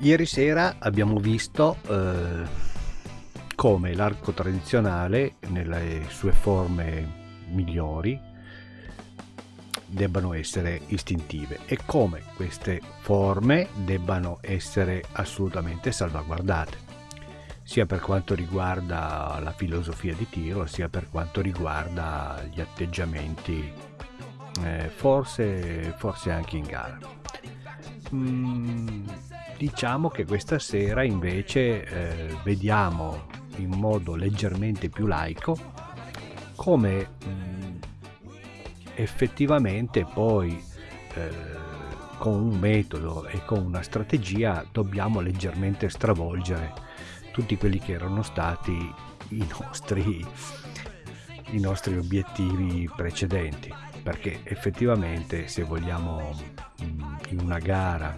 Ieri sera abbiamo visto eh, come l'arco tradizionale nelle sue forme migliori debbano essere istintive e come queste forme debbano essere assolutamente salvaguardate sia per quanto riguarda la filosofia di tiro sia per quanto riguarda gli atteggiamenti eh, forse, forse anche in gara. Mm, diciamo che questa sera invece eh, vediamo in modo leggermente più laico come mh, mm, effettivamente poi eh, con un metodo e con una strategia dobbiamo leggermente stravolgere tutti quelli che erano stati i nostri, i nostri obiettivi precedenti. Perché effettivamente se vogliamo mm, in una gara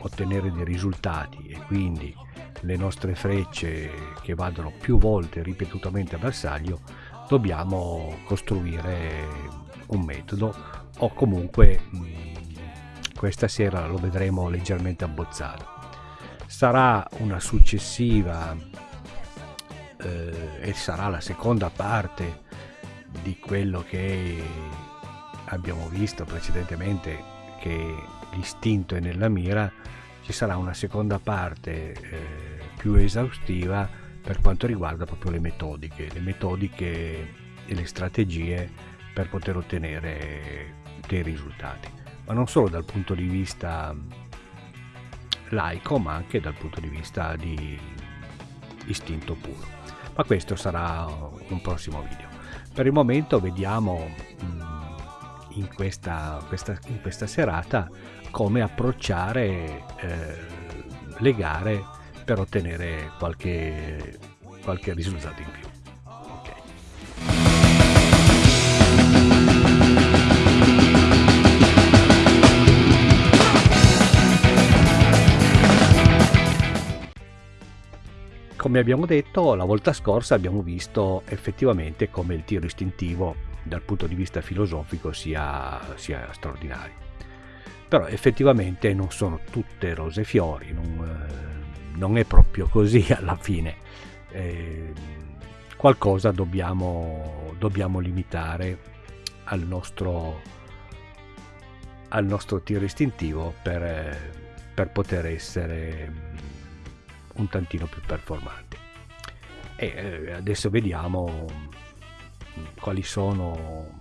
ottenere dei risultati e quindi le nostre frecce che vadano più volte ripetutamente a bersaglio dobbiamo costruire un metodo o comunque mm, questa sera lo vedremo leggermente abbozzato sarà una successiva eh, e sarà la seconda parte di quello che abbiamo visto precedentemente che l'istinto è nella mira ci sarà una seconda parte eh, più esaustiva per quanto riguarda proprio le metodiche, le metodiche e le strategie per poter ottenere dei risultati, ma non solo dal punto di vista laico, ma anche dal punto di vista di istinto puro. Ma questo sarà un prossimo video. Per il momento vediamo mm, in questa, questa, in questa serata come approcciare eh, le gare per ottenere qualche, qualche risultato in più. come abbiamo detto la volta scorsa abbiamo visto effettivamente come il tiro istintivo dal punto di vista filosofico sia, sia straordinario però effettivamente non sono tutte rose e fiori, non, eh, non, è proprio così alla fine. Eh, qualcosa dobbiamo, dobbiamo limitare al nostro, al nostro tiro istintivo per, per poter essere un tantino più performanti. E eh, adesso vediamo quali sono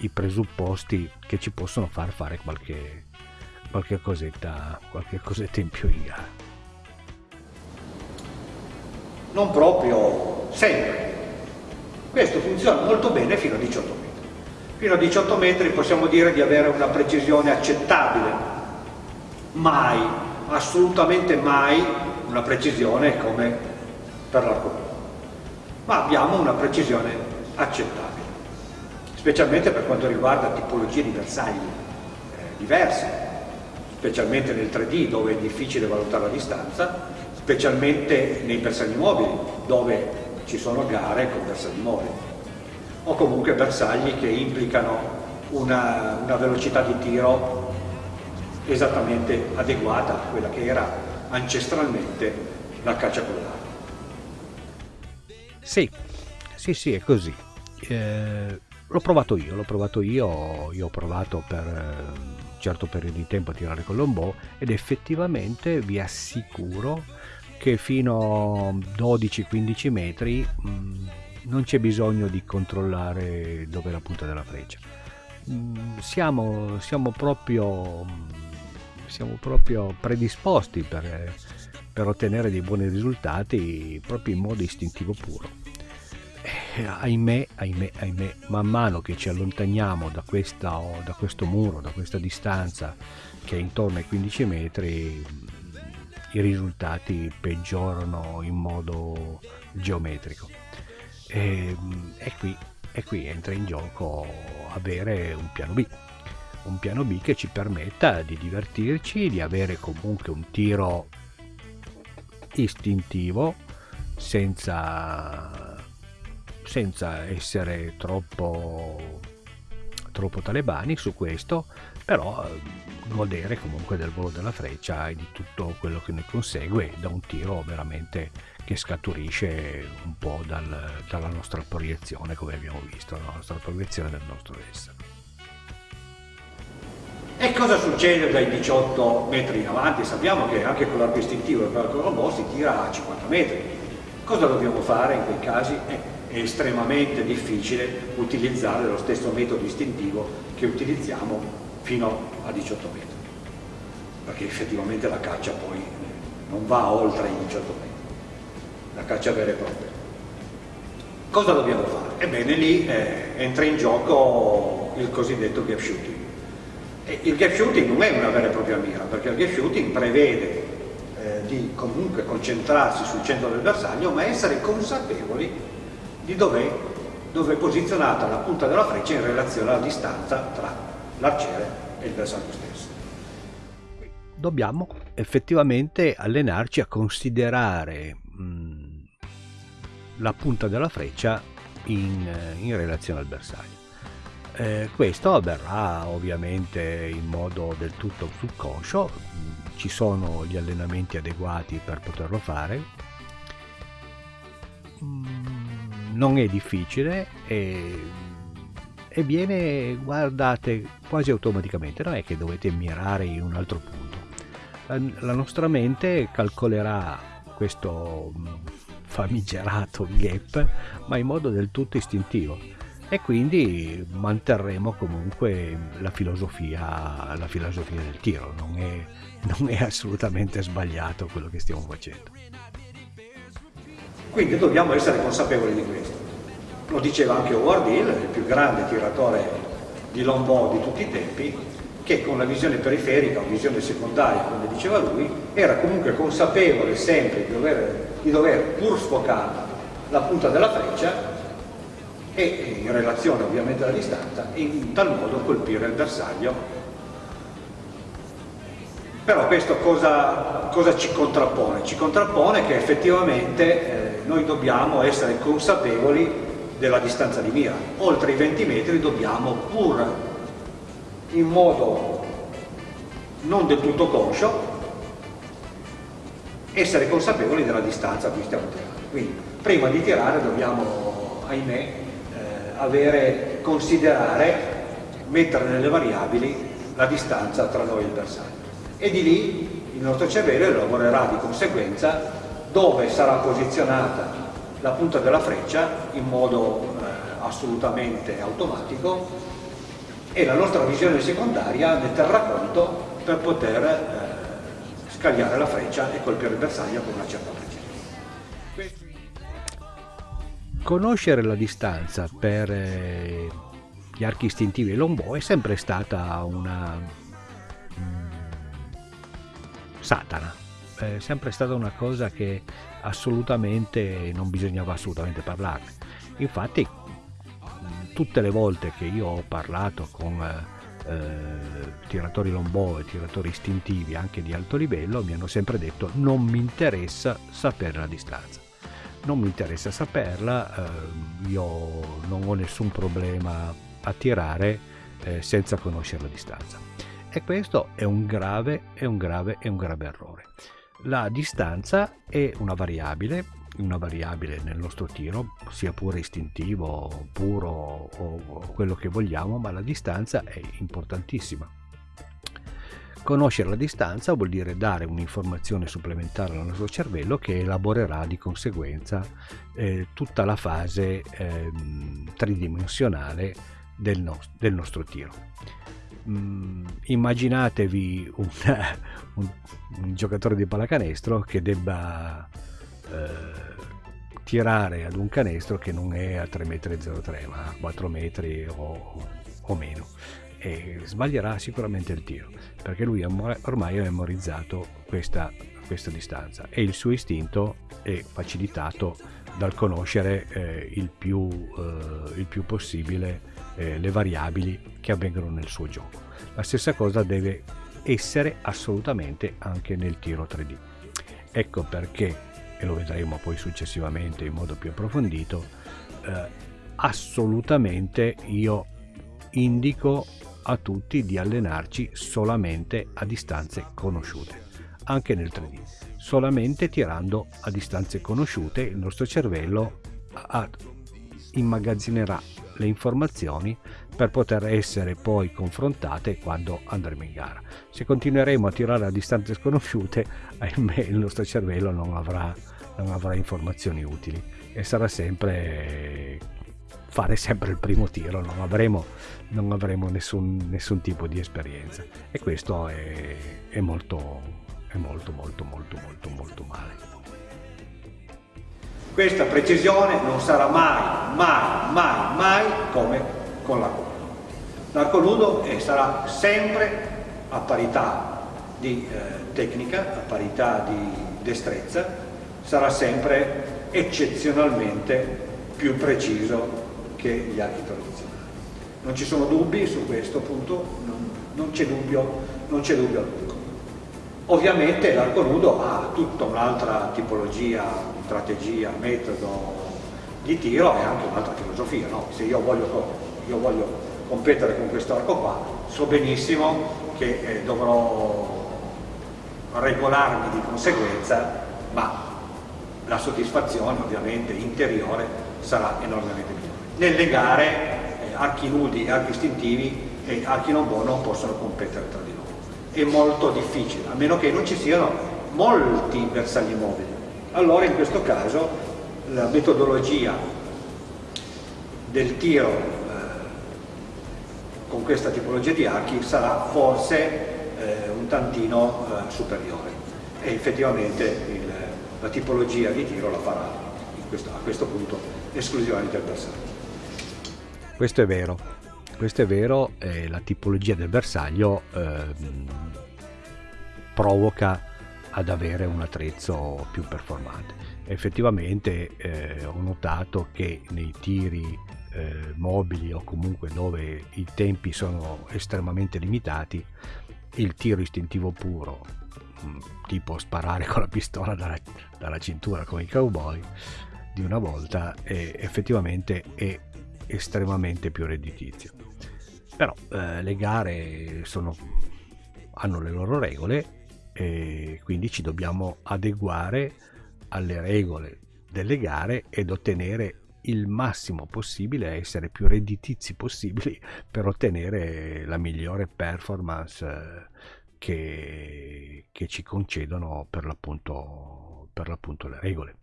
i presupposti che ci possono far fare qualche, qualche cosetta, qualche cosetta in più in gara. Non proprio sempre. Questo funziona molto bene fino a 18 metri. Fino a 18 metri possiamo dire di avere una precisione accettabile. Mai, assolutamente mai, una precisione come per l'arcobaleno. Ma abbiamo una precisione accettabile, specialmente per quanto riguarda tipologie di bersagli eh, diverse specialmente nel 3D dove è difficile valutare la distanza, specialmente nei bersagli mobili dove ci sono gare con bersagli mobili o comunque bersagli che implicano una, una velocità di tiro esattamente adeguata a quella che era ancestralmente la caccia con l'arco. Sì, sì, sì, è così. Eh, l'ho provato io, l'ho provato io, io ho provato per un certo periodo di tempo a tirare con l'ombò ed effettivamente vi assicuro che fino a 12-15 metri mh, mm, non c'è bisogno di controllare dove è la punta della freccia. Mh, mm, siamo, siamo, proprio, siamo proprio predisposti per, per ottenere dei buoni risultati proprio in modo istintivo puro eh, ahimè, ahimè, ahimè, man mano che ci allontaniamo da, questa, da questo muro, da questa distanza che è intorno ai 15 metri, i risultati peggiorano in modo geometrico. E, e, qui, e qui entra in gioco avere un piano B, un piano B che ci permetta di divertirci, di avere comunque un tiro istintivo senza senza essere troppo, troppo talebani su questo, però godere comunque del volo della freccia e di tutto quello che ne consegue da un tiro veramente che scaturisce un po' dal, dalla nostra proiezione come abbiamo visto, la nostra proiezione del nostro essere. E cosa succede dai 18 metri in avanti? Sappiamo che anche con l'arco istintivo e con l'arco robot si tira a 50 metri. Cosa dobbiamo fare in quei casi? Eh, è estremamente difficile utilizzare lo stesso metodo istintivo che utilizziamo fino a 18 metri perché effettivamente la caccia poi non va oltre i 18 metri. La caccia vera e propria. Cosa dobbiamo fare? ebbene lì eh, entra in gioco il cosiddetto gap shooting. E il gap shooting non è una vera e propria mira perché il gap shooting prevede eh, di comunque concentrarsi sul centro del bersaglio ma essere consapevoli di dove, dove è posizionata la punta della freccia in relazione alla distanza tra l'arciere e il bersaglio stesso. Dobbiamo effettivamente allenarci a considerare mh, la punta della freccia in, in relazione al bersaglio. Eh, questo avverrà ovviamente in modo del tutto subconscio, ci sono gli allenamenti adeguati per poterlo fare. Mm, non è difficile e, e viene, guardate, quasi automaticamente, non è che dovete mirare in un altro punto. La, nostra mente calcolerà questo mm, famigerato gap, ma in modo del tutto istintivo e quindi manterremo comunque la filosofia, la filosofia del tiro, non è, non è assolutamente sbagliato quello che stiamo facendo. Quindi dobbiamo essere consapevoli di questo. Lo diceva anche Howard Hill, il più grande tiratore di longbow di tutti i tempi, che con la visione periferica o visione secondaria, come diceva lui, era comunque consapevole sempre di dover, di dover pur sfocare la punta della freccia e in relazione ovviamente alla distanza, in tal modo colpire il bersaglio. Però questo cosa, cosa ci contrappone? Ci contrappone che effettivamente eh, noi dobbiamo essere consapevoli della distanza di mira. Oltre i 20 metri dobbiamo pur in modo non del tutto conscio essere consapevoli della distanza a cui stiamo tirando. Quindi prima di tirare dobbiamo, ahimè, eh, avere, considerare, mettere nelle variabili la distanza tra noi e il bersaglio. E di lì il nostro cervello lavorerà di conseguenza dove sarà posizionata la punta della freccia in modo eh, assolutamente automatico e la nostra visione secondaria ne terrà conto per poter eh, scagliare la freccia e colpire il bersaglio con una certa precisione. Conoscere la distanza per eh, gli archi istintivi e longbow è sempre stata una mm, satana è sempre stata una cosa che assolutamente non bisognava assolutamente parlarne. Infatti tutte le volte che io ho parlato con eh, tiratori lombò e tiratori istintivi anche di alto livello mi hanno sempre detto non mi interessa sapere la distanza. Non mi interessa saperla, eh, io non ho nessun problema a tirare eh, senza conoscere la distanza. E questo è un grave, è un grave, è un grave errore. La distanza è una variabile, una variabile nel nostro tiro, sia pure istintivo, puro o quello che vogliamo, ma la distanza è importantissima. Conoscere la distanza vuol dire dare un'informazione supplementare al nostro cervello che elaborerà di conseguenza eh, tutta la fase eh, tridimensionale del, no del nostro tiro. Mh, immaginatevi un, un, un, giocatore di pallacanestro che debba eh, tirare ad un canestro che non è a 3,03 m ma a 4 metri o, o meno. E sbaglierà sicuramente il tiro perché lui ormai ha memorizzato questa, questa distanza. E il suo istinto è facilitato dal conoscere eh, il, più, eh, il più possibile eh, le variabili che avvengono nel suo gioco. La stessa cosa deve essere assolutamente anche nel tiro 3D. Ecco perché, e lo vedremo poi successivamente in modo più approfondito, eh, assolutamente io indico a tutti di allenarci solamente a distanze conosciute, anche nel 3D. Solamente tirando a distanze conosciute il nostro cervello immagazzinerà le informazioni per poter essere poi confrontate quando andremo in gara. Se continueremo a tirare a distanze sconosciute, ahimè il nostro cervello non avrà, non avrà informazioni utili e sarà sempre fare sempre il primo tiro, non avremo, non avremo nessun, nessun tipo di esperienza e questo è, è molto, è molto molto molto molto molto male. Questa precisione non sarà mai, mai, mai, mai come con l'arco nudo. L'arco nudo sarà sempre a parità di eh, tecnica, a parità di destrezza, sarà sempre eccezionalmente più preciso che gli archi tradizionali. Non ci sono dubbi su questo punto, non, non c'è dubbio, non c'è dubbio. Ovviamente l'arco nudo ha tutta un'altra tipologia, strategia, metodo di tiro e anche un'altra filosofia. No? Se io voglio, io voglio, competere con questo arco qua, so benissimo che eh, dovrò regolarmi di conseguenza, ma la soddisfazione ovviamente interiore sarà enormemente migliore. Nelle gare eh, archi nudi e archi istintivi e archi non buoni non possono competere tra di loro. È molto difficile, a meno che non ci siano molti bersagli mobili. Allora in questo caso la metodologia del tiro eh, con questa tipologia di archi sarà forse eh, un tantino eh, superiore e effettivamente il, la tipologia di tiro la farà questo, a questo punto esclusivamente il bersaglio. Questo è vero, questo è vero, eh, la tipologia del bersaglio eh, provoca ad avere un attrezzo più performante. Effettivamente eh, ho notato che nei tiri eh, mobili o comunque dove i tempi sono estremamente limitati, il tiro istintivo puro, mm, tipo sparare con la pistola dalla, dalla cintura come i cowboy di una volta, effettivamente è estremamente più redditizio. Però eh, le gare sono, hanno le loro regole e quindi ci dobbiamo adeguare alle regole delle gare ed ottenere il massimo possibile, essere più redditizi possibili per ottenere la migliore performance eh, che, che ci concedono per l'appunto, per l'appunto le regole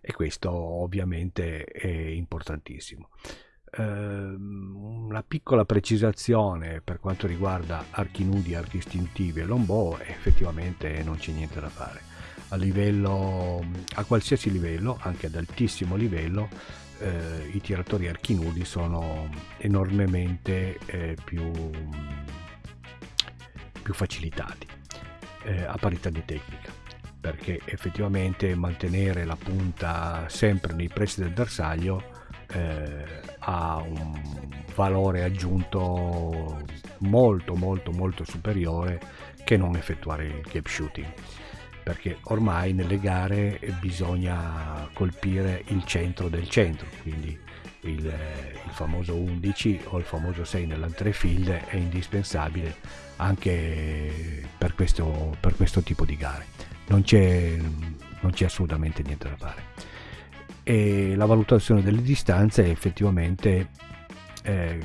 e questo ovviamente è importantissimo. Eh, una piccola precisazione per quanto riguarda archi nudi, archi istintivi e longbow, effettivamente non c'è niente da fare. A, livello, a qualsiasi livello, anche ad altissimo livello, eh, i tiratori archi nudi sono enormemente eh, più, più facilitati eh, a parità di tecnica perché effettivamente mantenere la punta sempre nei pressi del bersaglio eh, ha un valore aggiunto molto molto molto superiore che non effettuare il gap shooting perché ormai nelle gare bisogna colpire il centro del centro quindi il, il famoso 11 o il famoso 6 nell'entrefield è indispensabile anche per questo, per questo tipo di gare non c'è, non c'è assolutamente niente da fare. E la valutazione delle distanze effettivamente eh,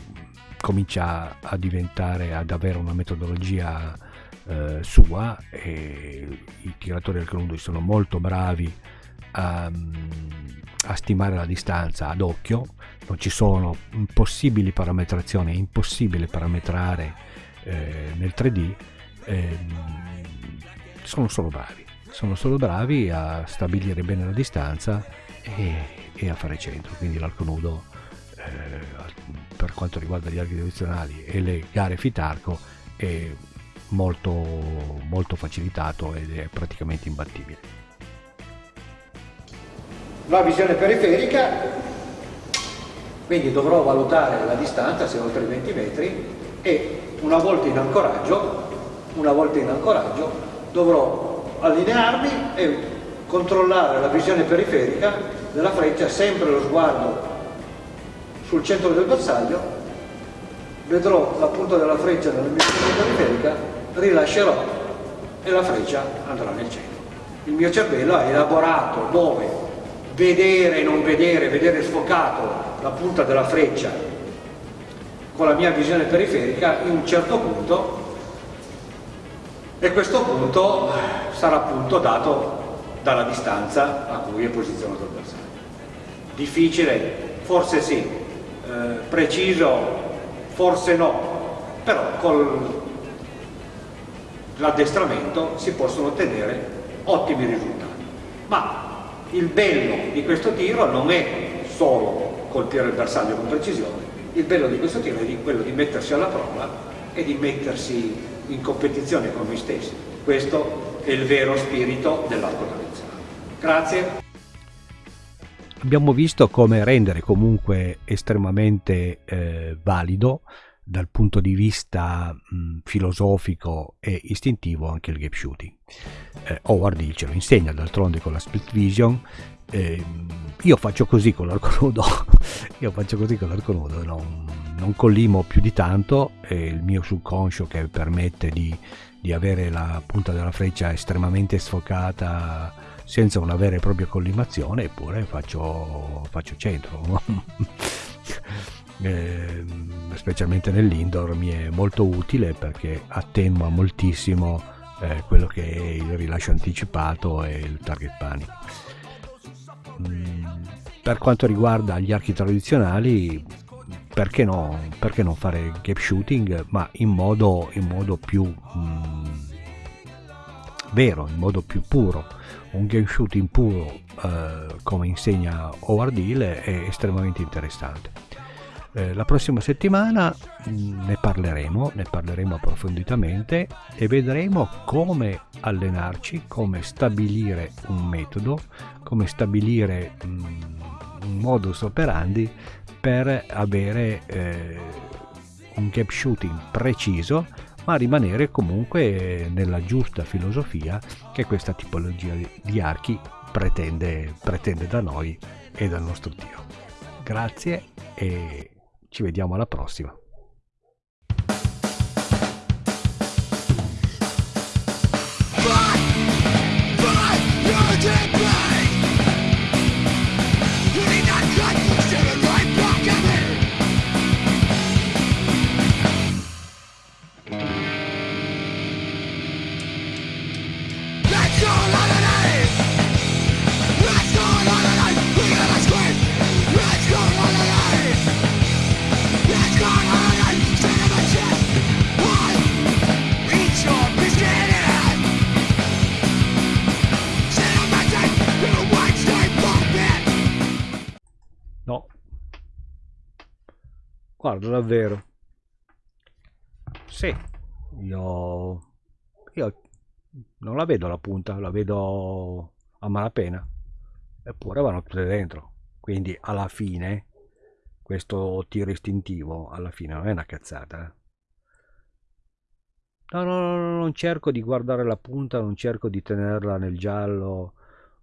comincia a diventare, ad avere una metodologia eh, sua e i tiratori del Columbus sono molto bravi a, a, stimare la distanza ad occhio, non ci sono possibili parametrazioni, è impossibile parametrare eh, nel 3D, eh, sono solo bravi. Sono solo bravi a stabilire bene la distanza e, e a fare centro, quindi l'arco nudo eh, per quanto riguarda gli archi direzionali e le gare fitarco è molto, molto facilitato ed è praticamente imbattibile. La visione periferica, quindi dovrò valutare la distanza se oltre i 20 metri e una volta in ancoraggio, una volta in ancoraggio dovrò allinearmi e controllare la visione periferica della freccia, sempre lo sguardo sul centro del bersaglio vedrò la punta della freccia nella missione periferica, rilascerò e la freccia andrà nel centro. Il mio cervello ha elaborato dove vedere e non vedere, vedere sfocato la punta della freccia con la mia visione periferica in un certo punto e questo punto sarà appunto dato dalla distanza a cui è posizionato il bersaglio. Difficile? Forse sì, eh, preciso? Forse no, però con l'addestramento si possono ottenere ottimi risultati. Ma il bello di questo tiro non è solo colpire il bersaglio con precisione, il bello di questo tiro è quello di mettersi alla prova e di mettersi in competizione con noi stessi. Questo è il vero spirito dell'arco tradizionale. Grazie. Abbiamo visto come rendere comunque estremamente eh, valido dal punto di vista mh, filosofico e istintivo anche il gap shooting. Eh, Howard ce lo insegna d'altronde con la split vision. Eh, io faccio così con l'arco nudo, io faccio così con l'arco nudo, non, non collimo più di tanto, è il mio subconscio che permette di, di avere la punta della freccia estremamente sfocata senza una vera e propria collimazione, eppure faccio, faccio centro. eh, specialmente nell'indoor mi è molto utile perché attenua moltissimo eh, quello che è il rilascio anticipato e il target panic. Mm, per quanto riguarda gli archi tradizionali, perché no, perché non fare gap shooting, ma in modo, in modo più mm, vero, in modo più puro. Un game shooting puro, eh, come insegna Howard Hill, è estremamente interessante. Eh, la prossima settimana mm, ne parleremo, ne parleremo approfonditamente e vedremo come allenarci, come stabilire un metodo, come stabilire mm, un modus operandi per avere eh, un gap shooting preciso ma rimanere comunque nella giusta filosofia che questa tipologia di archi pretende, pretende da noi e dal nostro tiro. Grazie e ci vediamo alla prossima. Guarda, davvero. Sì, io, io non la vedo la punta, la vedo a malapena. Eppure vanno tutte dentro. Quindi alla fine, questo tiro istintivo, alla fine non è una cazzata. Eh. No, no, no, non cerco di guardare la punta, non cerco di tenerla nel giallo.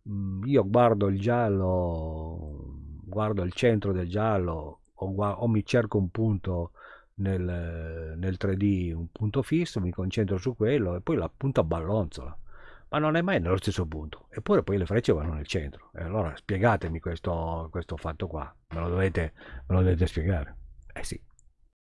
Mm, io guardo il giallo, guardo il centro del giallo, o, o mi cerco un punto nel, nel, 3D, un punto fisso, mi concentro su quello e poi la punta ballonzola. Ma non è mai nello stesso punto. Eppure poi le frecce vanno nel centro. E allora spiegatemi questo, questo fatto qua. Me lo dovete, me lo dovete spiegare.